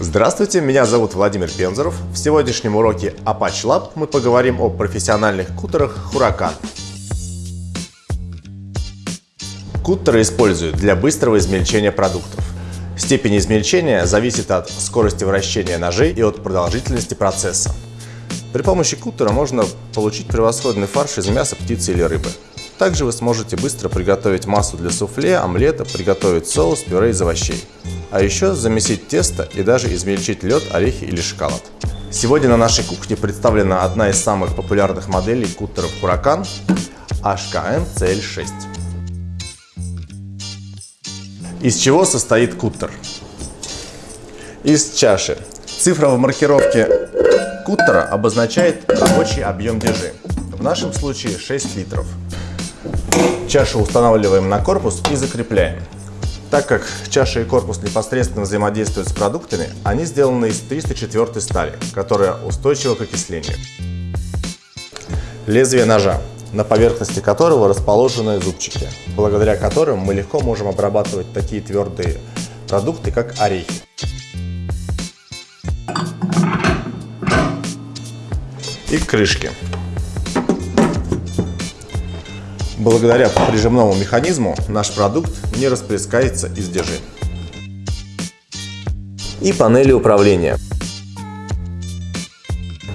Здравствуйте, меня зовут Владимир Пензоров. В сегодняшнем уроке Apache Lab мы поговорим о профессиональных кутерах Huracan. Куттеры используют для быстрого измельчения продуктов. Степень измельчения зависит от скорости вращения ножей и от продолжительности процесса. При помощи куттера можно получить превосходный фарш из мяса, птицы или рыбы. Также вы сможете быстро приготовить массу для суфле, омлета, приготовить соус, пюре из овощей. А еще замесить тесто и даже измельчить лед, орехи или шоколад. Сегодня на нашей кухне представлена одна из самых популярных моделей куттеров Huracan HKN CL6. Из чего состоит куттер? Из чаши. Цифра в маркировке куттера обозначает рабочий объем держи. В нашем случае 6 литров. Чашу устанавливаем на корпус и закрепляем. Так как чаша и корпус непосредственно взаимодействуют с продуктами, они сделаны из 304 стали, которая устойчива к окислению. Лезвие ножа, на поверхности которого расположены зубчики, благодаря которым мы легко можем обрабатывать такие твердые продукты, как орехи. И крышки. Благодаря прижимному механизму наш продукт не расплескается из держи. И панели управления,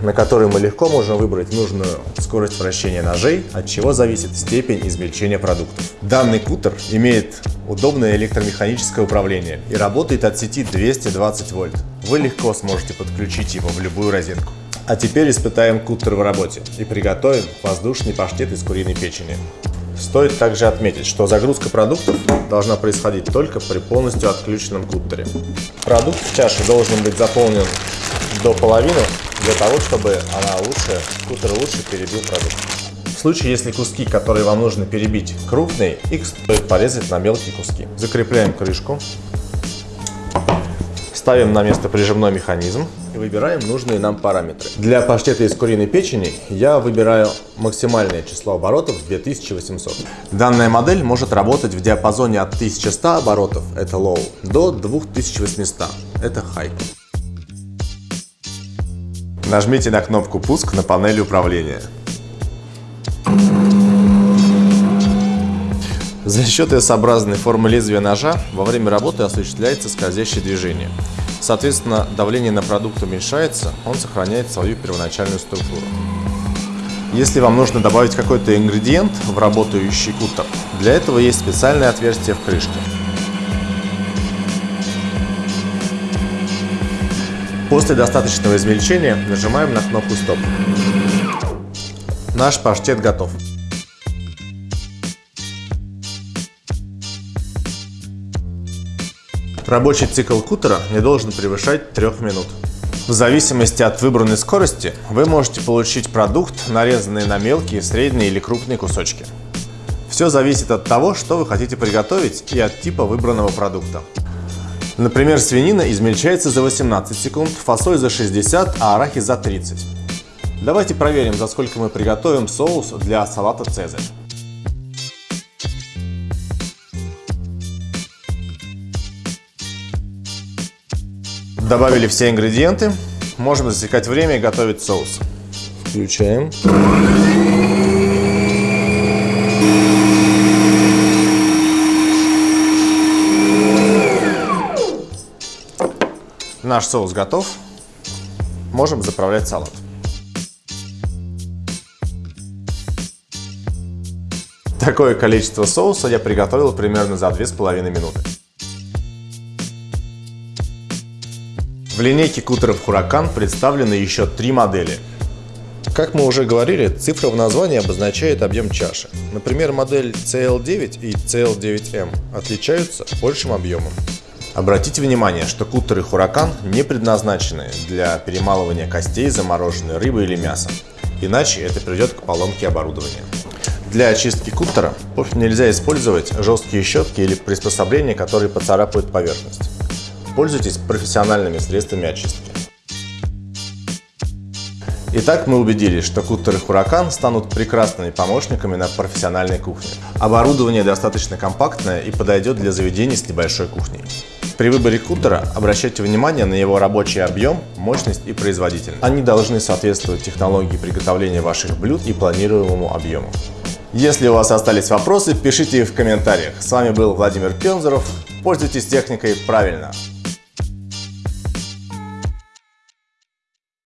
на которой мы легко можем выбрать нужную скорость вращения ножей, от чего зависит степень измельчения продуктов. Данный кутер имеет удобное электромеханическое управление и работает от сети 220 вольт. Вы легко сможете подключить его в любую розетку. А теперь испытаем кутер в работе и приготовим воздушный паштет из куриной печени. Стоит также отметить, что загрузка продуктов должна происходить только при полностью отключенном куттере. Продукт в чаше должен быть заполнен до половины, для того, чтобы она лучше, кутер лучше перебил продукт. В случае, если куски, которые вам нужно перебить, крупные, их стоит порезать на мелкие куски. Закрепляем крышку, ставим на место прижимной механизм и выбираем нужные нам параметры. Для паштета из куриной печени я выбираю максимальное число оборотов 2800. Данная модель может работать в диапазоне от 1100 оборотов, это low, до 2800, это high. Нажмите на кнопку «Пуск» на панели управления. За счет S-образной формы лезвия ножа во время работы осуществляется скользящее движение. Соответственно, давление на продукт уменьшается, он сохраняет свою первоначальную структуру. Если вам нужно добавить какой-то ингредиент в работающий кутер, для этого есть специальное отверстие в крышке. После достаточного измельчения нажимаем на кнопку «Стоп». Наш паштет готов. Рабочий цикл кутера не должен превышать 3 минут. В зависимости от выбранной скорости вы можете получить продукт, нарезанный на мелкие, средние или крупные кусочки. Все зависит от того, что вы хотите приготовить и от типа выбранного продукта. Например, свинина измельчается за 18 секунд, фасоль за 60, а арахис за 30. Давайте проверим, за сколько мы приготовим соус для салата «Цезарь». Добавили все ингредиенты. Можем засекать время и готовить соус. Включаем. Наш соус готов. Можем заправлять салат. Такое количество соуса я приготовил примерно за 2,5 минуты. Линейке кутеров Huracan представлены еще три модели. Как мы уже говорили, цифра в названии обозначает объем чаши. Например, модель CL9 и CL9M отличаются большим объемом. Обратите внимание, что кутеры Huracan не предназначены для перемалывания костей замороженной рыбы или мяса, иначе это приведет к поломке оборудования. Для очистки кутера нельзя использовать жесткие щетки или приспособления, которые поцарапают поверхность. Пользуйтесь профессиональными средствами очистки. Итак, мы убедились, что куттеры Huracan станут прекрасными помощниками на профессиональной кухне. Оборудование достаточно компактное и подойдет для заведений с небольшой кухней. При выборе кутера обращайте внимание на его рабочий объем, мощность и производительность. Они должны соответствовать технологии приготовления ваших блюд и планируемому объему. Если у вас остались вопросы, пишите их в комментариях. С вами был Владимир Пензоров. Пользуйтесь техникой правильно.